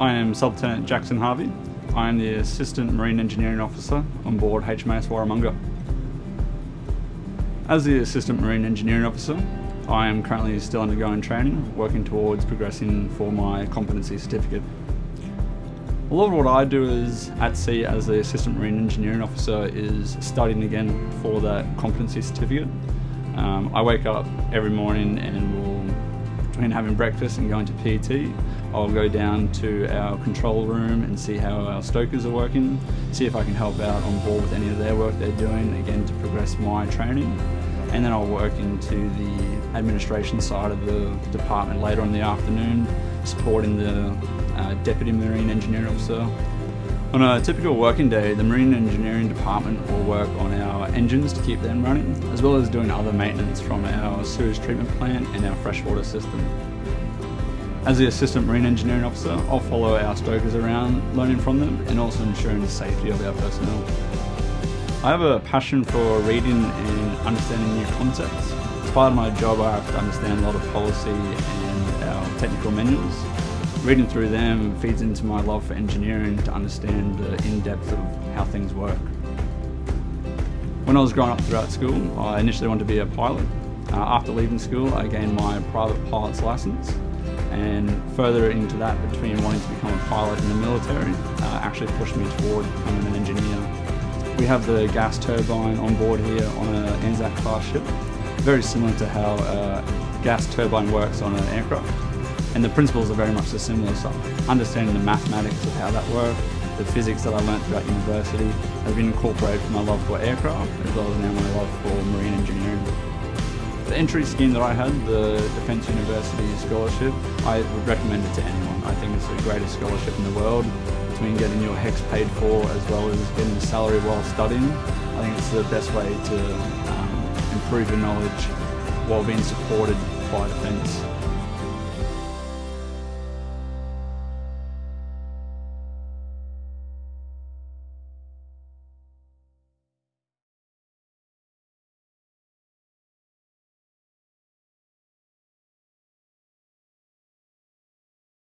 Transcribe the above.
I am Sub-Lieutenant Jackson Harvey. I am the Assistant Marine Engineering Officer on board HMAS Warramunga. As the Assistant Marine Engineering Officer, I am currently still undergoing training, working towards progressing for my competency certificate. A lot of what I do is at sea as the Assistant Marine Engineering Officer is studying again for that competency certificate. Um, I wake up every morning and will, between having breakfast and going to PT, I'll go down to our control room and see how our stokers are working, see if I can help out on board with any of their work they're doing, again to progress my training. And then I'll work into the administration side of the department later in the afternoon, supporting the uh, Deputy Marine Engineering Officer. On a typical working day, the Marine Engineering Department will work on our engines to keep them running, as well as doing other maintenance from our sewage treatment plant and our freshwater system. As the Assistant Marine Engineering Officer, I'll follow our stokers around, learning from them and also ensuring the safety of our personnel. I have a passion for reading and understanding new concepts. As part of my job, I have to understand a lot of policy and our technical manuals. Reading through them feeds into my love for engineering to understand the in-depth of how things work. When I was growing up throughout school, I initially wanted to be a pilot. Uh, after leaving school, I gained my private pilot's license and further into that between wanting to become a pilot in the military uh, actually pushed me toward becoming an engineer. We have the gas turbine on board here on an Anzac class ship, very similar to how a gas turbine works on an aircraft. And the principles are very much the similar stuff. Understanding the mathematics of how that works, the physics that I learnt throughout university have been incorporated from my love for aircraft as well as now my love for marine engineering. The entry scheme that I had, the Defence University Scholarship, I would recommend it to anyone. I think it's the greatest scholarship in the world. Between getting your HECS paid for as well as getting a salary while studying, I think it's the best way to um, improve your knowledge while being supported by Defence.